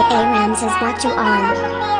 A Rams has got you on.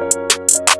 Música